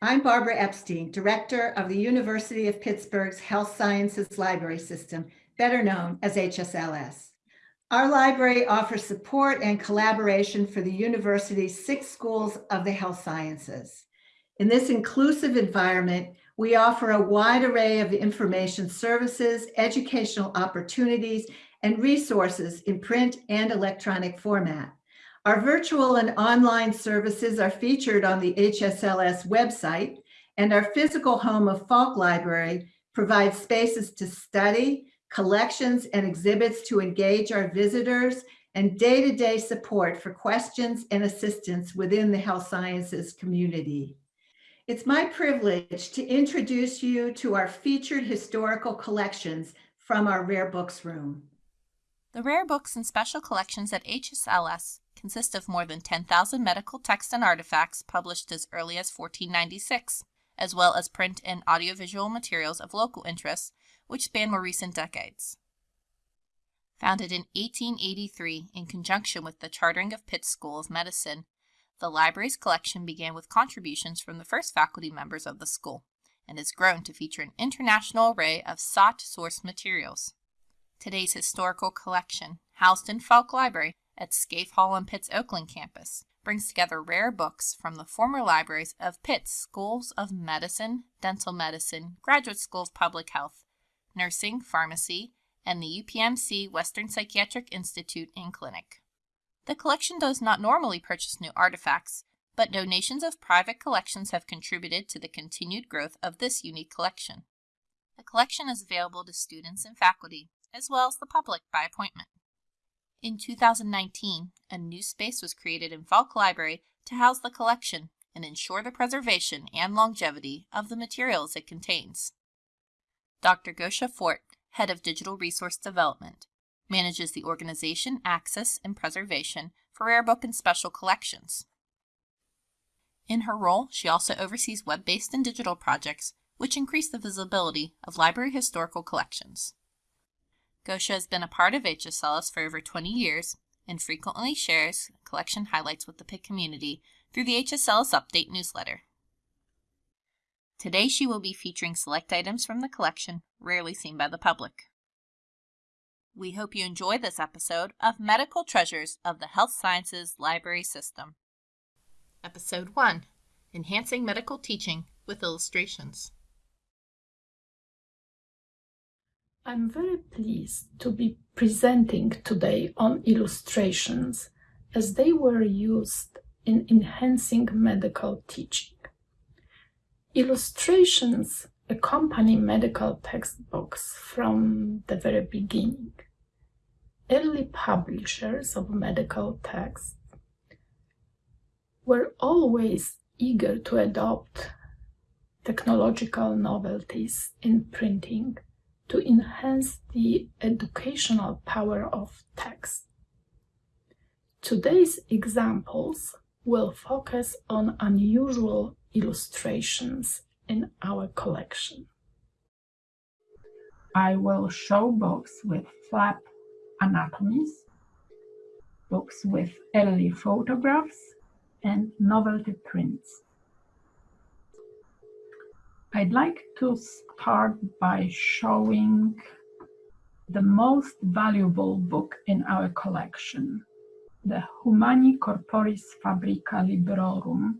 I'm Barbara Epstein, Director of the University of Pittsburgh's Health Sciences Library System, better known as HSLS. Our library offers support and collaboration for the university's six schools of the health sciences. In this inclusive environment, we offer a wide array of information services, educational opportunities, and resources in print and electronic format. Our virtual and online services are featured on the HSLS website, and our physical home of Falk Library provides spaces to study, collections and exhibits to engage our visitors, and day-to-day -day support for questions and assistance within the health sciences community. It's my privilege to introduce you to our featured historical collections from our rare books room. The rare books and special collections at HSLS consist of more than 10,000 medical texts and artifacts published as early as 1496, as well as print and audiovisual materials of local interest, which span more recent decades. Founded in 1883 in conjunction with the chartering of Pitt School of Medicine, the library's collection began with contributions from the first faculty members of the school and has grown to feature an international array of sought source materials. Today's historical collection, housed in Falk Library at Scaife Hall on Pitt's Oakland campus, brings together rare books from the former libraries of Pitt's Schools of Medicine, Dental Medicine, Graduate School of Public Health, Nursing, Pharmacy, and the UPMC Western Psychiatric Institute and Clinic. The collection does not normally purchase new artifacts, but donations of private collections have contributed to the continued growth of this unique collection. The collection is available to students and faculty, as well as the public by appointment. In 2019, a new space was created in Falk Library to house the collection and ensure the preservation and longevity of the materials it contains. Dr. Gosia Fort, Head of Digital Resource Development, manages the organization, access, and preservation for rare book and special collections. In her role, she also oversees web-based and digital projects which increase the visibility of library historical collections. Gosia has been a part of HSLS for over 20 years and frequently shares collection highlights with the Pitt community through the HSLS Update newsletter. Today she will be featuring select items from the collection rarely seen by the public. We hope you enjoy this episode of Medical Treasures of the Health Sciences Library System. Episode 1 Enhancing Medical Teaching with Illustrations. I'm very pleased to be presenting today on illustrations as they were used in enhancing medical teaching. Illustrations accompany medical textbooks from the very beginning early publishers of medical texts were always eager to adopt technological novelties in printing to enhance the educational power of text. Today's examples will focus on unusual illustrations in our collection. I will show books with flap anatomies, books with early photographs, and novelty prints. I'd like to start by showing the most valuable book in our collection, the Humani Corporis Fabrica Librorum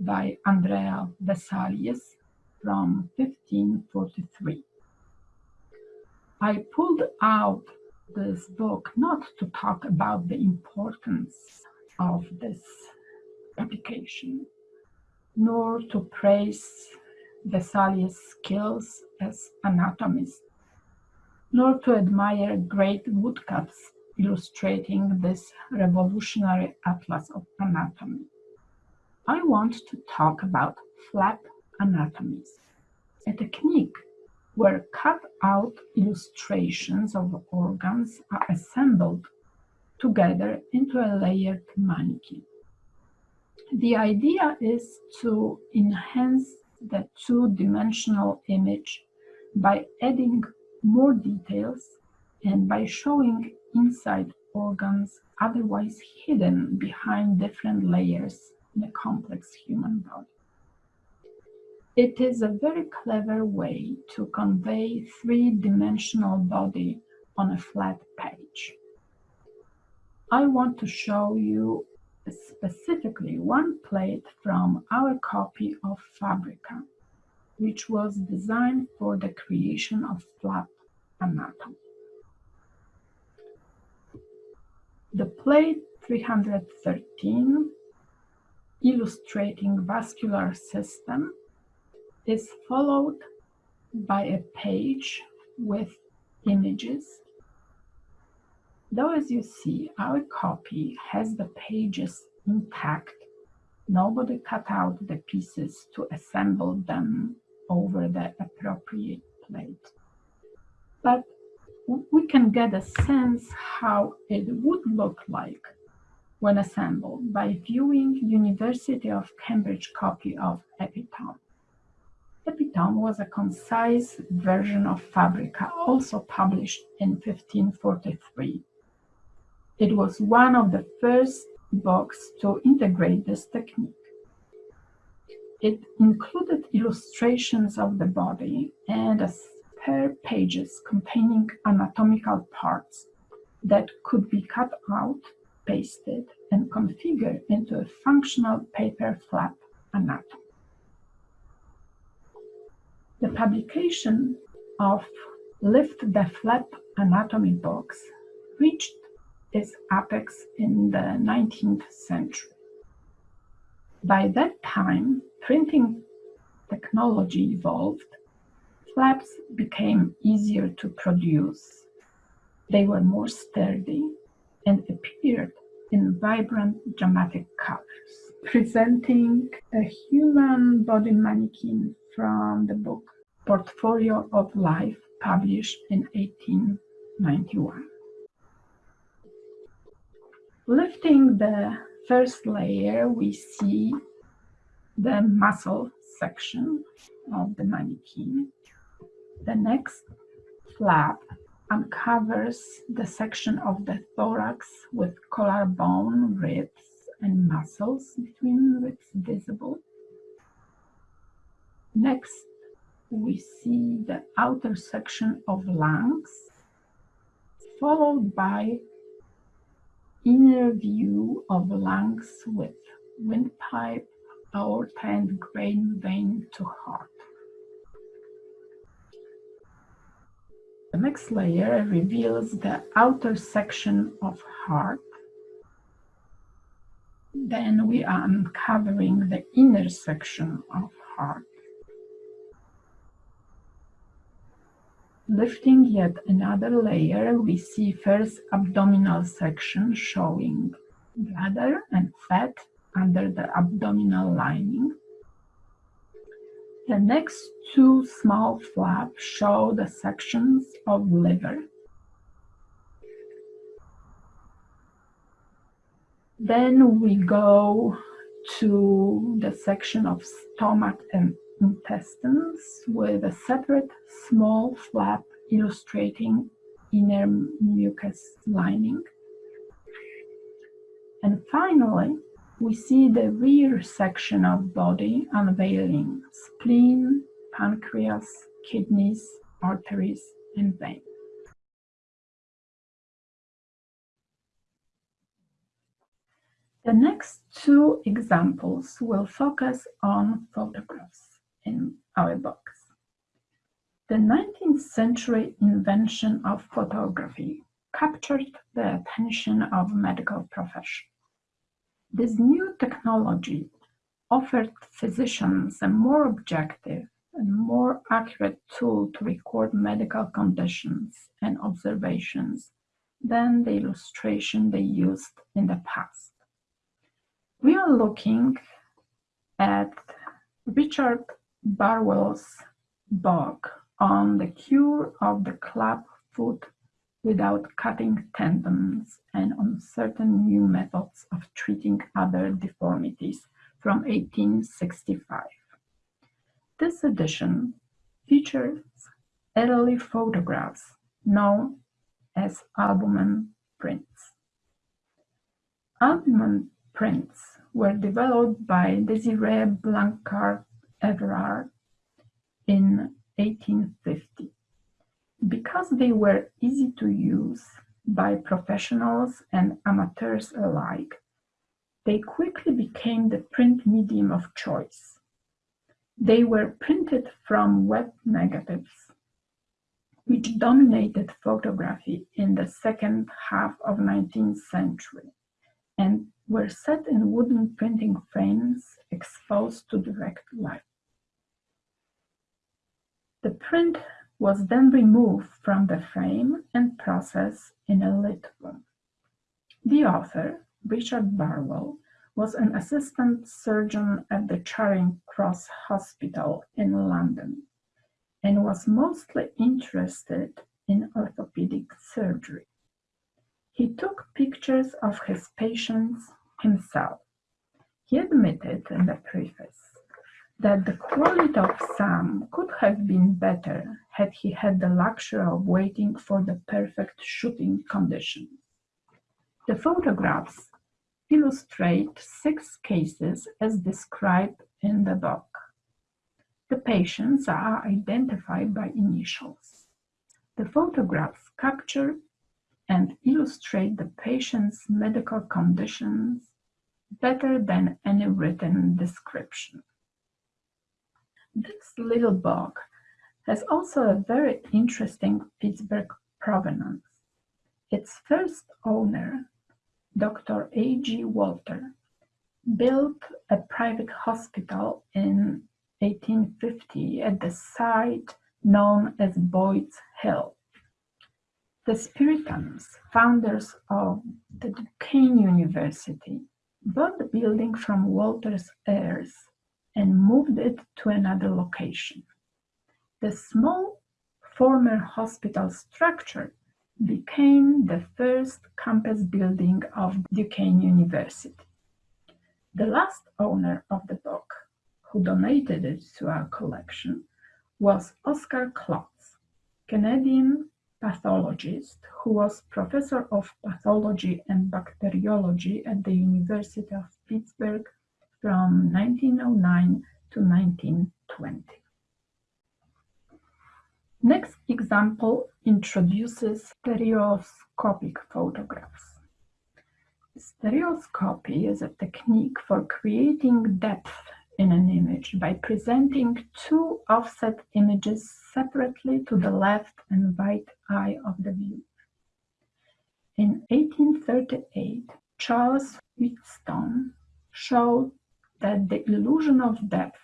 by Andrea Vesalius from 1543. I pulled out this book not to talk about the importance of this publication, nor to praise Vesalius' skills as anatomist, nor to admire great woodcuts illustrating this revolutionary atlas of anatomy. I want to talk about flap anatomies, a technique where cut-out illustrations of organs are assembled together into a layered mannequin. The idea is to enhance the two-dimensional image by adding more details and by showing inside organs otherwise hidden behind different layers in a complex human body. It is a very clever way to convey three-dimensional body on a flat page. I want to show you specifically one plate from our copy of Fabrica, which was designed for the creation of flap anatomy. The plate 313, illustrating vascular system, is followed by a page with images. Though as you see, our copy has the pages intact. Nobody cut out the pieces to assemble them over the appropriate plate. But we can get a sense how it would look like when assembled by viewing University of Cambridge copy of Epitome. Epitome was a concise version of Fabrica, also published in 1543. It was one of the first books to integrate this technique. It included illustrations of the body and a spare pages containing anatomical parts that could be cut out, pasted, and configured into a functional paper flap anatomy. The publication of Lift the Flap anatomy books reached its apex in the 19th century. By that time, printing technology evolved, flaps became easier to produce. They were more sturdy and appeared in vibrant dramatic colors, presenting a human body mannequin from the book Portfolio of Life, published in 1891. Lifting the first layer, we see the muscle section of the mannequin. The next flap uncovers the section of the thorax with collarbone, ribs, and muscles between ribs visible. Next, we see the outer section of lungs, followed by inner view of lungs with windpipe, aorta, and brain vein to heart. The next layer reveals the outer section of heart. Then we are uncovering the inner section of heart. Lifting yet another layer, we see first abdominal section showing bladder and fat under the abdominal lining. The next two small flaps show the sections of liver. Then we go to the section of stomach and intestines with a separate small flap illustrating inner mucus lining. And finally, we see the rear section of body unveiling spleen, pancreas, kidneys, arteries, and veins. The next two examples will focus on photographs in our books. The 19th century invention of photography captured the attention of medical profession. This new technology offered physicians a more objective and more accurate tool to record medical conditions and observations than the illustration they used in the past. We are looking at Richard Barwell's book on the cure of the club foot without cutting tendons and on certain new methods of treating other deformities from 1865. This edition features early photographs known as albumen prints. Albumen prints were developed by Desiree Blanchard Everard in 1850. Because they were easy to use by professionals and amateurs alike, they quickly became the print medium of choice. They were printed from wet negatives, which dominated photography in the second half of 19th century and were set in wooden printing frames exposed to direct light. The print was then removed from the frame and processed in a lit room. The author, Richard Barwell, was an assistant surgeon at the Charing Cross Hospital in London and was mostly interested in orthopedic surgery. He took pictures of his patients himself. He admitted in the preface that the quality of some could have been better had he had the luxury of waiting for the perfect shooting conditions. The photographs illustrate six cases as described in the book. The patients are identified by initials. The photographs capture and illustrate the patient's medical conditions better than any written description. This little book has also a very interesting Pittsburgh provenance. Its first owner, Dr. A. G. Walter, built a private hospital in 1850 at the site known as Boyd's Hill. The Spiritans, founders of the Duquesne University, bought the building from Walter's heirs and moved it to another location. The small former hospital structure became the first campus building of Duquesne University. The last owner of the book, who donated it to our collection, was Oscar Klotz, Canadian pathologist who was professor of pathology and bacteriology at the University of Pittsburgh from 1909 to 1920. Next example introduces stereoscopic photographs. Stereoscopy is a technique for creating depth in an image by presenting two offset images separately to the left and right eye of the viewer. In 1838, Charles Wheatstone showed that the illusion of depth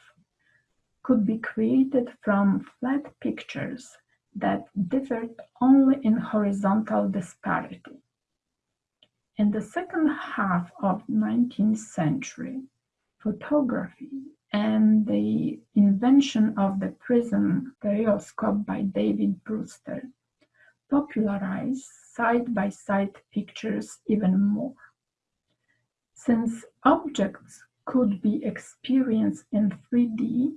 could be created from flat pictures that differed only in horizontal disparity. In the second half of 19th century, photography and the invention of the prism stereoscope by David Brewster popularized side-by-side pictures even more. Since objects could be experienced in 3D,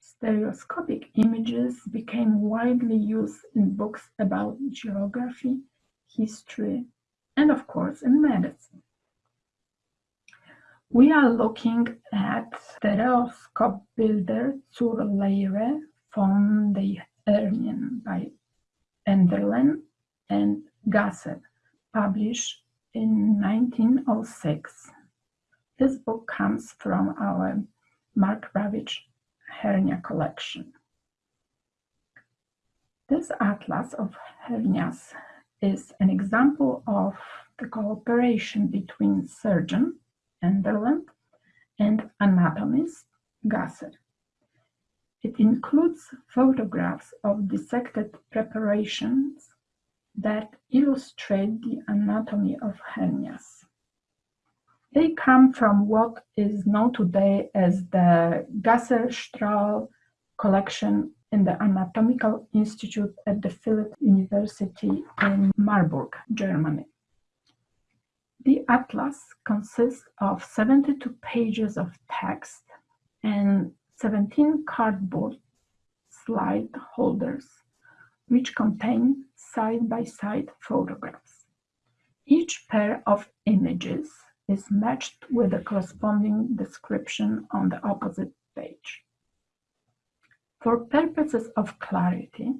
stereoscopic images became widely used in books about geography, history, and of course in medicine. We are looking at Stereoscope Builder zur Lehre von der Hernien by Enderlin and Gasser, published in 1906. This book comes from our Mark Ravitch hernia collection. This atlas of hernias is an example of the cooperation between surgeon Enderlin and anatomist Gasser. It includes photographs of dissected preparations that illustrate the anatomy of hernias. They come from what is known today as the Gasser-Strahl collection in the Anatomical Institute at the Philipps University in Marburg, Germany. The atlas consists of 72 pages of text and 17 cardboard slide holders, which contain side-by-side photographs. Each pair of images is matched with a corresponding description on the opposite page. For purposes of clarity,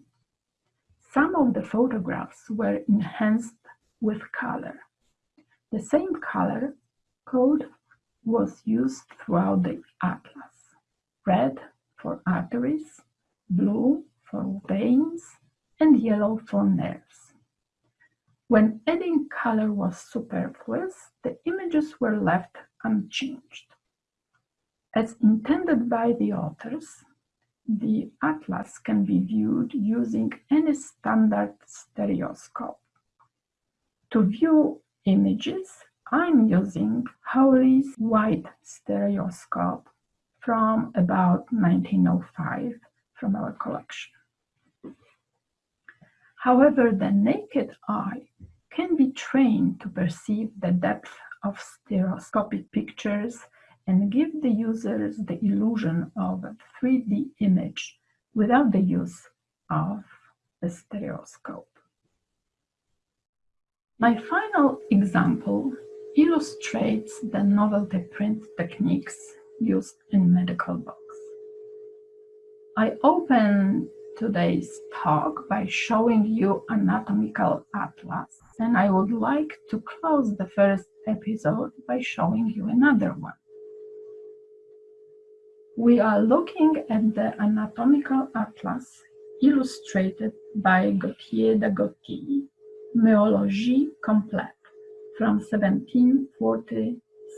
some of the photographs were enhanced with color. The same color code was used throughout the atlas. Red for arteries, blue for veins, and yellow for nerves. When adding color was superfluous, the images were left unchanged. As intended by the authors, the atlas can be viewed using any standard stereoscope. To view images, I'm using Hawley's White stereoscope from about 1905 from our collection. However, the naked eye can be trained to perceive the depth of stereoscopic pictures and give the users the illusion of a 3D image without the use of a stereoscope. My final example illustrates the novelty print techniques used in medical books. I open today's talk by showing you anatomical atlas and I would like to close the first episode by showing you another one. We are looking at the anatomical atlas illustrated by Gautier d'Agoty, Myologie complète from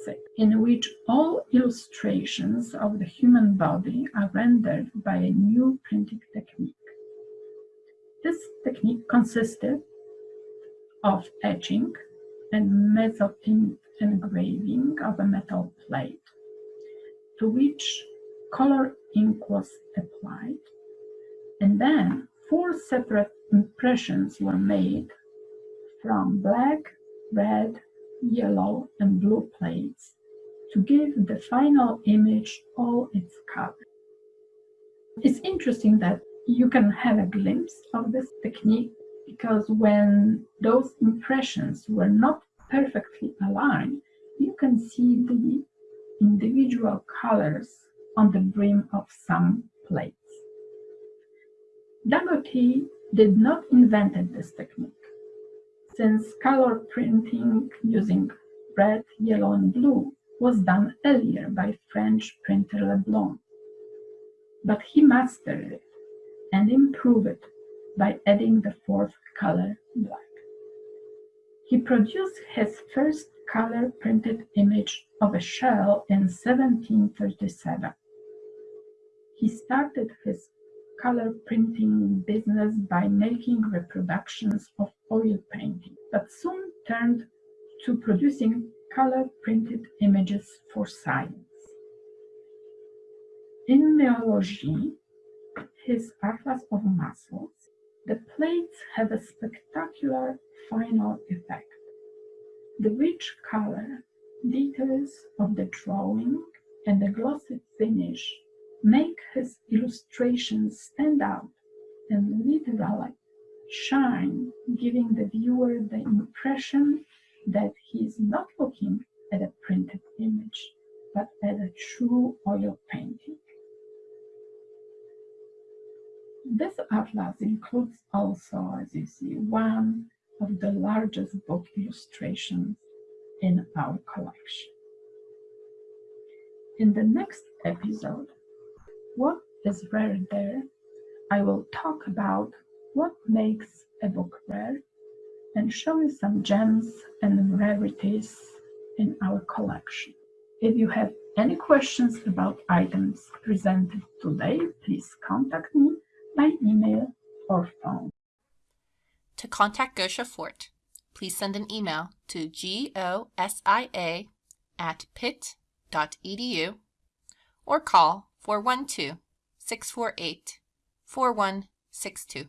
1746, in which all illustrations of the human body are rendered by a new printing technique. This technique consisted of etching and mezzotint engraving of a metal plate, to which color ink was applied, and then four separate impressions were made from black, red, yellow, and blue plates to give the final image all its color. It's interesting that you can have a glimpse of this technique because when those impressions were not perfectly aligned, you can see the individual colors on the brim of some plates. Dagoty did not invent this technique, since color printing using red, yellow, and blue was done earlier by French printer Le Blon. But he mastered it and improved it by adding the fourth color, black. He produced his first color printed image of a shell in 1737. He started his color printing business by making reproductions of oil painting, but soon turned to producing color printed images for science. In myology, his Atlas of Muscles, the plates have a spectacular final effect. The rich color, details of the drawing, and the glossy finish make his illustrations stand out and literally shine, giving the viewer the impression that he is not looking at a printed image, but at a true oil painting. This atlas includes also, as you see, one of the largest book illustrations in our collection. In the next episode, what is rare there, I will talk about what makes a book rare and show you some gems and rarities in our collection. If you have any questions about items presented today, please contact me by email or phone. To contact Gosia Fort, please send an email to gosia at pitt.edu or call 412 648 4162.